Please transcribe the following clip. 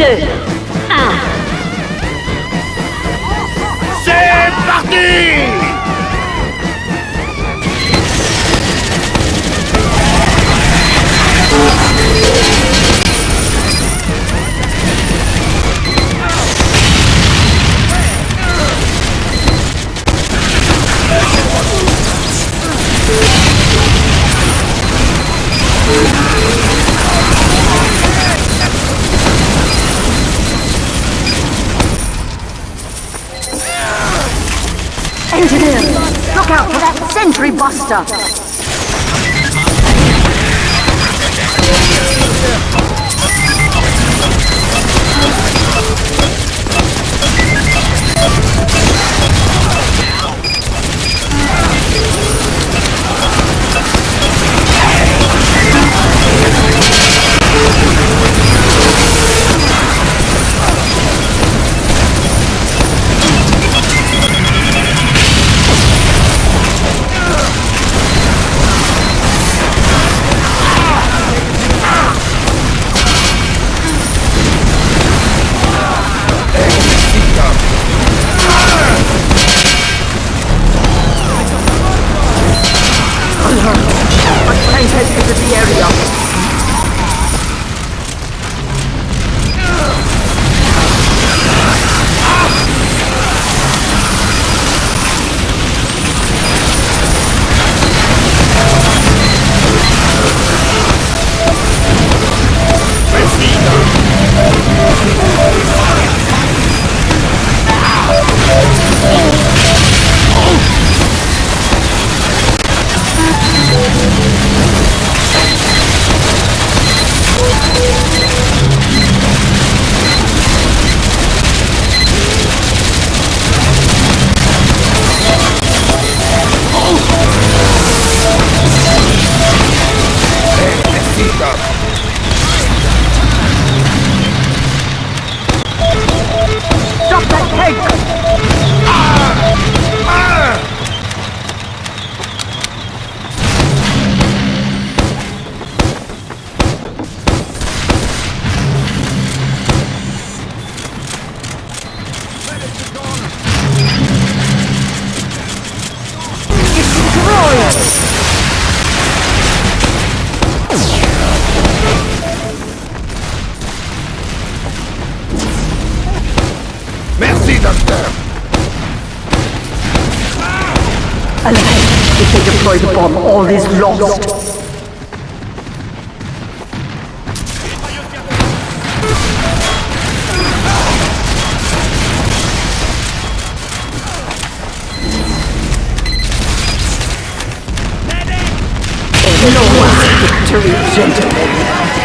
2, 1. C'est parti Look out for that sentry buster. Merci, docteur Alive! If they deploy the bomb, all is lost. No one's victory, gentlemen.